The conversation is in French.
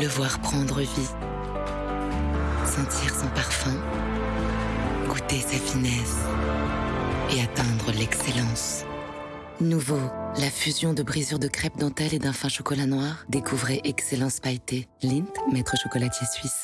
le voir prendre vie, sentir son parfum, goûter sa finesse et atteindre l'excellence. Nouveau, la fusion de brisure de crêpe dentelle et d'un fin chocolat noir. Découvrez Excellence Pailleté. Lindt, maître chocolatier suisse.